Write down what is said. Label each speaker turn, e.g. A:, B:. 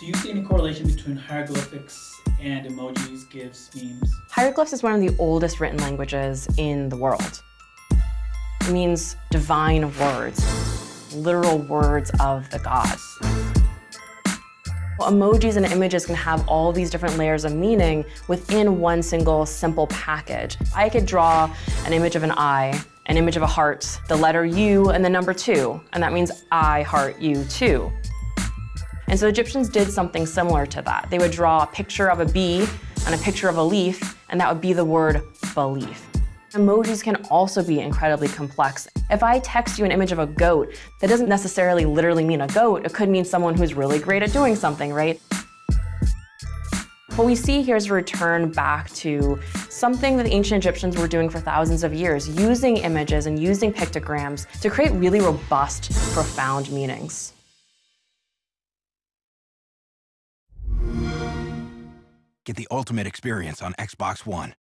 A: Do you see any correlation between hieroglyphics and emojis, GIFs, memes?
B: Hieroglyphs is one of the oldest written languages in the world. It means divine words, literal words of the gods. Well, emojis and images can have all these different layers of meaning within one single simple package. I could draw an image of an eye, an image of a heart, the letter U, and the number two, and that means I heart you too. And so Egyptians did something similar to that. They would draw a picture of a bee and a picture of a leaf, and that would be the word belief. Emojis can also be incredibly complex. If I text you an image of a goat, that doesn't necessarily literally mean a goat. It could mean someone who's really great at doing something, right? What we see here is a return back to something that the ancient Egyptians were doing for thousands of years, using images and using pictograms to create really robust, profound meanings.
C: Get the ultimate experience on Xbox One.